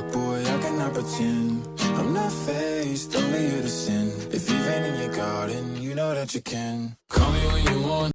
dark, boy, I cannot pretend. I'm not faced, only here to sin. If you've in your garden, you know that you can. Call me